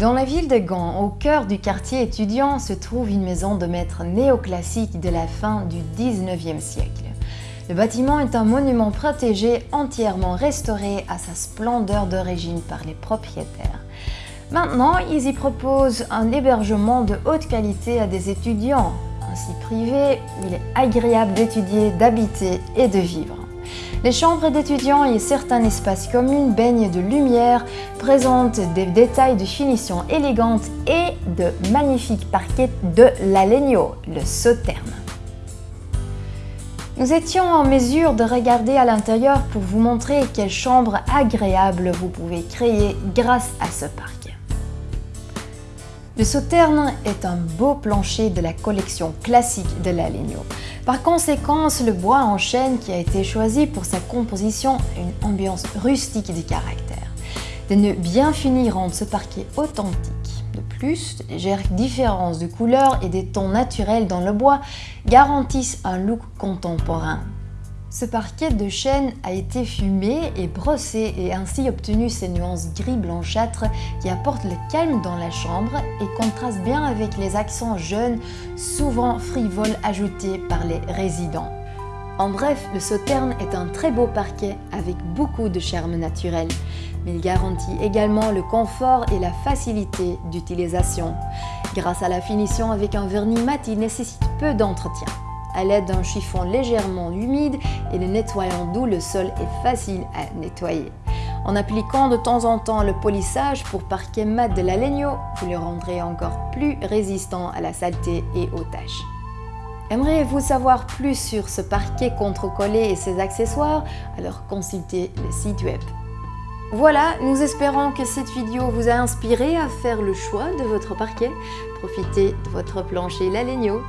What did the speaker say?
Dans la ville de Gand, au cœur du quartier étudiant, se trouve une maison de maître néoclassique de la fin du 19e siècle. Le bâtiment est un monument protégé entièrement restauré à sa splendeur d'origine par les propriétaires. Maintenant, ils y proposent un hébergement de haute qualité à des étudiants. Ainsi privé, il est agréable d'étudier, d'habiter et de vivre. Les chambres d'étudiants et certains espaces communs baignent de lumière, présentent des détails de finition élégante et de magnifiques parquets de l'Alegno, le sauterne. Nous étions en mesure de regarder à l'intérieur pour vous montrer quelle chambre agréable vous pouvez créer grâce à ce parquet. Le sauterne est un beau plancher de la collection classique de l'Alegno. Par conséquent, le bois en chêne qui a été choisi pour sa composition a une ambiance rustique du caractère. Des nœuds bien finis rendent ce parquet authentique. De plus, de légères différences de couleurs et des tons naturels dans le bois garantissent un look contemporain. Ce parquet de chêne a été fumé et brossé et ainsi obtenu ces nuances gris blanchâtres qui apportent le calme dans la chambre et contrastent bien avec les accents jeunes, souvent frivoles ajoutés par les résidents. En bref, le Sauterne est un très beau parquet avec beaucoup de charme naturel, mais il garantit également le confort et la facilité d'utilisation. Grâce à la finition avec un vernis mat, il nécessite peu d'entretien à l'aide d'un chiffon légèrement humide et le nettoyant doux, le sol est facile à nettoyer. En appliquant de temps en temps le polissage pour parquet mat de la Legno, vous le rendrez encore plus résistant à la saleté et aux taches. Aimeriez-vous savoir plus sur ce parquet contre-collé et ses accessoires? Alors consultez le site web. Voilà, nous espérons que cette vidéo vous a inspiré à faire le choix de votre parquet. Profitez de votre plancher La Legno